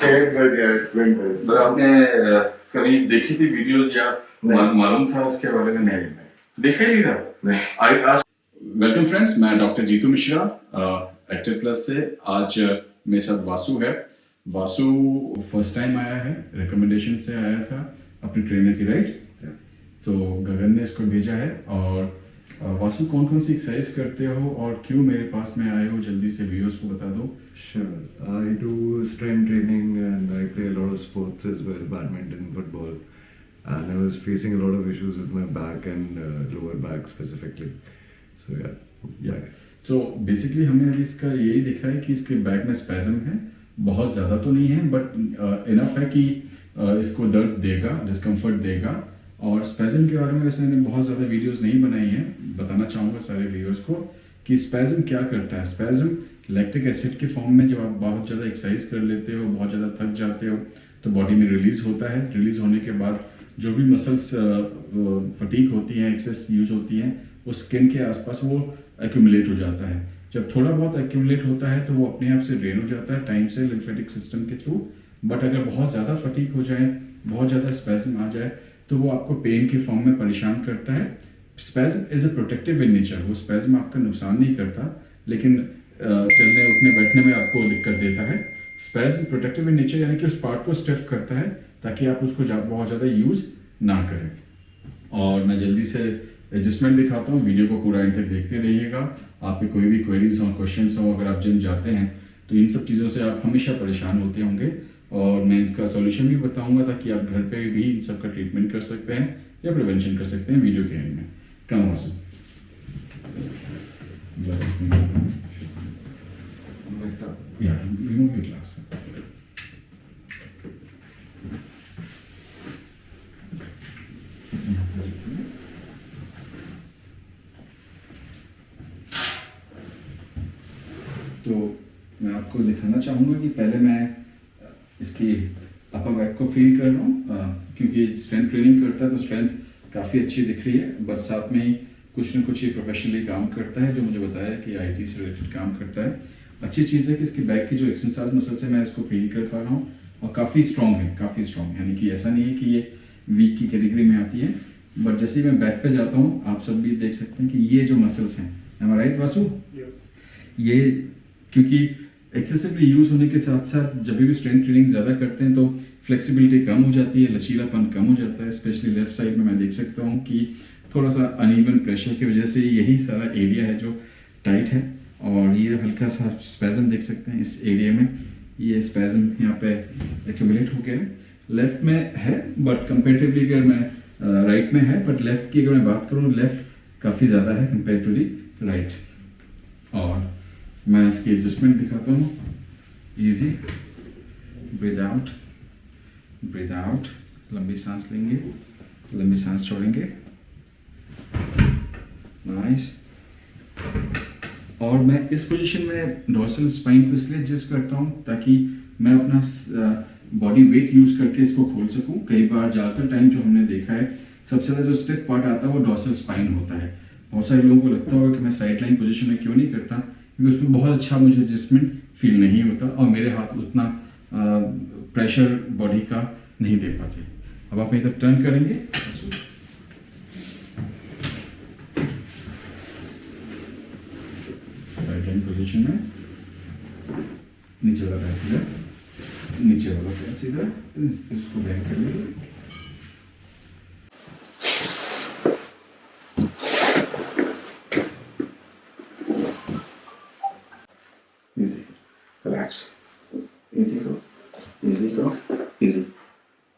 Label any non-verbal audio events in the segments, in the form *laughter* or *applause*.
पर आपने कभी देखी थी वीडियोस या मालूम था उसके बारे में? नहीं, देखा ही नहीं था? वेलकम फ्रेंड्स मैं doctor Jitu Mishra active plus से आज मेरे साथ वासु है। वासु फ़र्स्ट टाइम आया है रिकमेंडेशन से आया था अपने ट्रेनर की राइट तो गगन ने इसको भेजा है और वासु कौन कौन सी एक्सरसाइज करते हो और क्यों मेरे पास में आए हो? जल्दी से व्यूअर्स को बता दो। Sure I do strength training and I play lot of sports as well badminton football and I was facing lot of issues with my back and lower back specifically so yeah yeah so basically हमने अभी इसका यही देखा है कि इसके back में spasm है। बहुत ज़्यादा तो नहीं है बट इनफ uh, है कि uh, इसको दर्द देगा डिस्कम्फर्ट देगा। और स्पेजम के बारे में वैसे मैंने बहुत ज़्यादा वीडियोस नहीं बनाई हैं। बताना चाहूँगा सारे व्यूअर्स को कि स्पैजम क्या करता है। स्पैजम लैक्टिक एसिड के फॉर्म में जब आप बहुत ज़्यादा एक्सरसाइज कर लेते हो, बहुत ज़्यादा थक जाते हो तो बॉडी में रिलीज़ होता है। रिलीज़ होने के बाद जो भी मसल्स फटीक होती हैं एक्सेस यूज़ होती हैं वो स्किन के आसपास वो एक्यूमुलेट हो जाता है। जब थोड़ा बहुत एक्यूमुलेट होता है तो वो अपने आप से ड्रेन हो जाता है टाइम से लिम्फेटिक सिस्टम के थ्रू बट अगर बहुत ज़्यादा फटीक हो जाए, बहुत ज़्यादा स्पेजम आ जाए तो वो आपको पेन के फॉर्म में परेशान करता है। Spasm is a protective in nature वो स्पेजम आपका नुकसान नहीं करता, लेकिन चलने उठने, बैठने में आपको दिक्कत देता है। स्पेजम प्रोटेक्टिव इन नेचर यानी कि उस पार्ट को स्टिफ करता है, ताकि आप उसको जा- बहुत ज़्यादा यूज़ ना करें। और मैं जल्दी से एडजस्टमेंट दिखाता हूँ। वीडियो को पूरा एंड तक देखते रहिएगा। आपके कोई भी क्वेरीज हो क्वेश्चन हो, अगर आप जिम जाते हैं तो इन सब चीज़ों से आप हमेशा परेशान होते होंगे। और मैं इनका सॉल्यूशन भी बताऊँगा ताकि आप घर पे भी इन सब का ट्रीटमेंट कर सकते हैं या प्रिवेंशन कर सकते हैं वीडियो के एंड में कम वासु हैं। Yeah, remove your glass. तो मैं आपको दिखाना चाहूँगा कि पहले मैं इसकी अपर बैक को फील कर रहा हूँ। क्योंकि स्ट्रेंथ ट्रेनिंग करता है तो स्ट्रेंथ काफ़ी अच्छी दिख रही है। बट साथ में ही कुछ ना कुछ ये प्रोफेशनली काम करता है जो मुझे बताया कि आईटी से रिलेटेड काम करता है। अच्छी चीज़ है कि इसके बैक की जो एक्सरसाइज मसल्स है मैं इसको फील कर पा रहा हूँ और काफ़ी स्ट्रॉन्ग है काफ़ी स्ट्रॉन्ग यानी कि ऐसा नहीं है कि ये वीक की कैटेगरी में आती है। बट जैसे ही मैं बैक पे जाता हूँ आप सब भी देख सकते हैं कि ये जो मसल्स हैं राइट वासु? ये क्योंकि एक्सेसिवली यूज़ होने के साथ साथ जब भी स्ट्रेंथ ट्रेनिंग ज़्यादा करते हैं तो फ्लेक्सिबिलिटी कम हो जाती है, लचीलापन कम हो जाता है स्पेशली लेफ़्ट साइड में मैं देख सकता हूँ कि थोड़ा सा अनइवन प्रेशर की वजह से यही सारा एरिया है जो टाइट है और ये हल्का सा स्पेजम देख सकते हैं इस एरिया में। ये स्पेजम यहाँ पे एक्यूमुलेट हो गया है। लेफ़्ट में है बट कंपेरेटिवली अगर मैं राइट में है बट लेफ़्ट की अगर मैं बात करूँ लेफ़्ट काफ़ी ज़्यादा है कंपेयर टू दी राइट और मैं इसकी एडजस्टमेंट दिखाता हूँ। Easy breathe out breathe out लंबी सांस लेंगे। लंबी सांस छोड़ेंगे। नाइस और मैं इस पोजीशन में डोर्सल स्पाइन को इसलिए एडजस्ट करता हूँ ताकि मैं अपना बॉडी वेट यूज़ करके इसको खोल सकूँ। कई बार ज़्यादातर टाइम जो हमने देखा है, सबसे ज़्यादा जो स्टिफ पार्ट आता है वो डोर्सल स्पाइन होता है। बहुत सारे लोगों को लगता होगा कि मैं साइड लाइन पोजिशन में क्यों नहीं करता। क्योंकि उसमें बहुत अच्छा मुझे एडजस्टमेंट फील नहीं होता और मेरे हाथ उतना प्रेशर बॉडी का नहीं दे पाते। अब आप इधर टर्न करेंगे। पोजीशन में। नीचे वाला पैर सीधा। नीचे वाला पैर सीधा। इसको बैंड कर लीजिए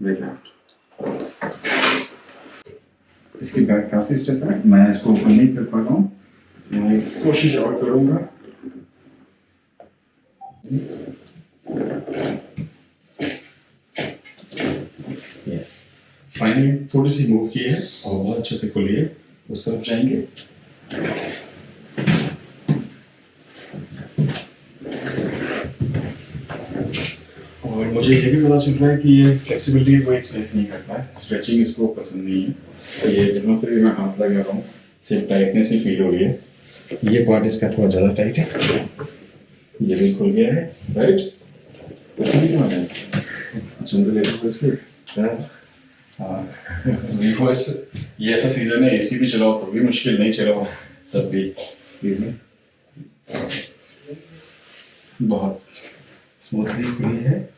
Out. इसकी बैक काफ़ी स्टिफ है मैं इसको ओपन नहीं कर पा रहा हूँ मैं कोशिश और करूँगा यस फाइनली थोड़ी सी मूव की है और बहुत अच्छे से खुली है उस तरफ़ जाएँगे और मुझे ये भी पता चल रहा है कि ये फ्लेक्सिबिलिटी कोई एक्सरसाइज नहीं करता है। स्ट्रेचिंग इसको पसंद नहीं है। तो ये जहाँ पर भी मैं हाथ लगा रहा हूँ। सिर्फ़ टाइटनेस ही फील हो रही है। ये पार्ट इसका थोड़ा ज़्यादा टाइट है। ये भी खुल गया है। राइट क्यों है। को इसलिए हाँ ये ऐसा सीज़न है एसी भी चलाओ तो भी मुश्किल नहीं चलाओ। तब भी। बहुत। स्मूथली है।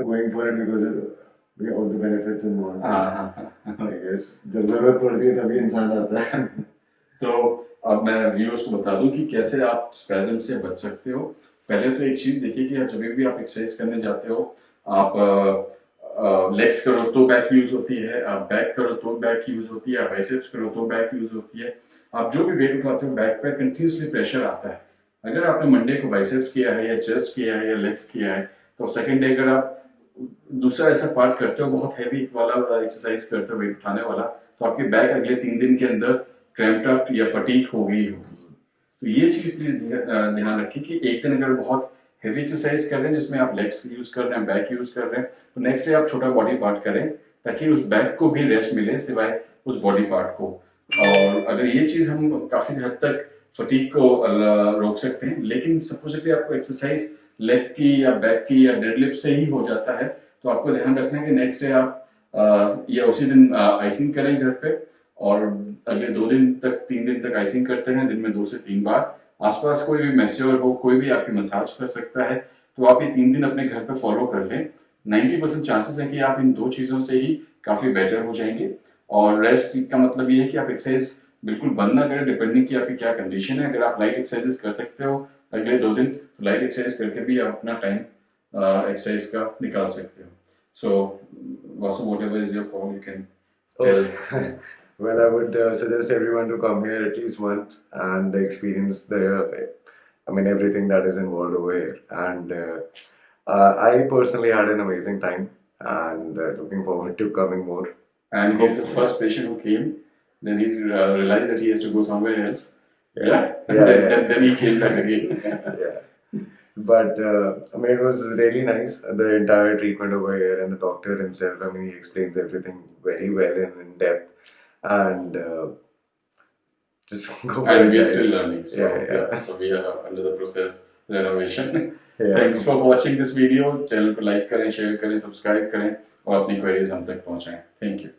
Going for it because of yeah, all the benefits involved. हाँ हाँ हाँ I guess. जब ज़रूरत पड़ती है तभी इंसान आता है. *laughs* तो अब मैं व्यूअर्स को बता दूँ कि कैसे आप स्पैज्म से बच सकते हो पहले तो एक चीज़ देखिए कि जब भी आप एक्सरसाइज करने जाते हो आप लेग्स करो तो बैक यूज़ होती है आप बैक करो तो बैक यूज़ होती है आप बाइसेप्स करो तो बैक यूज़ होती है आप जो भी वेट उठाते हो बैक पर कंटिन्यूसली प्रेशर आता है अगर आपने मंडे को बाइसेप्स किया है या चेस्ट किया है या लेग्स किया है तो सेकंड डे अगर आप दूसरा ऐसा पार्ट करते हो, बहुत हैवी वाला एक्सरसाइज करते हो वेट उठाने वाला तो आपके बैक अगले तीन दिन के अंदर क्रैम्प्ड अप या फटीक होगी होगी। तो ये चीज़ प्लीज़ ध्यान रखिए कि एक दिन अगर बहुत हैवी एक्सरसाइज कर रहे हैं, जिसमें आप लेग्स यूज़ कर रहे हैं बैक यूज़ कर रहे हैं तो नेक्स्ट डे आप छोटा बॉडी पार्ट करें, ताकि उस बैक को भी रेस्ट मिले, सिवाय उस बॉडी पार्ट को। और अगर ये चीज़ हम काफ़ी हद तक फटीक को रोक सकते हैं, लेकिन सपोजिटली आपको एक्सरसाइज लेग की या बैक की या डेडलिफ्ट से ही हो जाता है तो आपको ध्यान रखना है कि नेक्स्ट डे आप या उसी दिन आइसिंग करें घर पे और अगले दो दिन तक, तीन दिन तक आइसिंग करते रहें, दिन में दो से तीन बार। आसपास कोई भी मैस्योर हो, कोई भी आपकी मसाज कर सकता है तो आप ये तीन दिन अपने घर पे फॉलो कर लें। 90 परसेंट चांसेस है कि आप इन दो चीज़ों से ही काफ़ी बेटर हो जाएँगे। और रेस्ट का मतलब ये है कि आप एक्सरसाइज बिल्कुल बंद ना करें डिपेंडिंग की आपकी क्या कंडीशन है। अगर आप लाइट एक्सरसाइजेस कर सकते हो अगले दो दिन तो लाइट एक्सरसाइज करके भी आप अपना टाइम एक्सरसाइज का निकाल सकते हो so Vasu whatever is your call you can tell well, I would uh, suggest everyone to come here at least once and experience the, I mean, everything that is involved over here. And uh, uh, I personally had an amazing time and uh, looking forward to coming more. and he's the first patient who came. Then he uh, realized that he has to go somewhere else. Yeah, and Yeah, then, yeah. Then, then he came back again. *laughs* yeah. But uh, I mean, it was really nice. The entire treatment over here, and the doctor himself. I mean, he explains everything very well and in depth, and uh, just *laughs* go for and it, we are guys. still learning. So Yeah, yeah, yeah. so we are under the process renovation. *laughs* *laughs* Yeah. Thanks for watching this video. Channel को like करें, share करें, subscribe करें और अपनी queries हम तक पहुंचाएं. Thank you.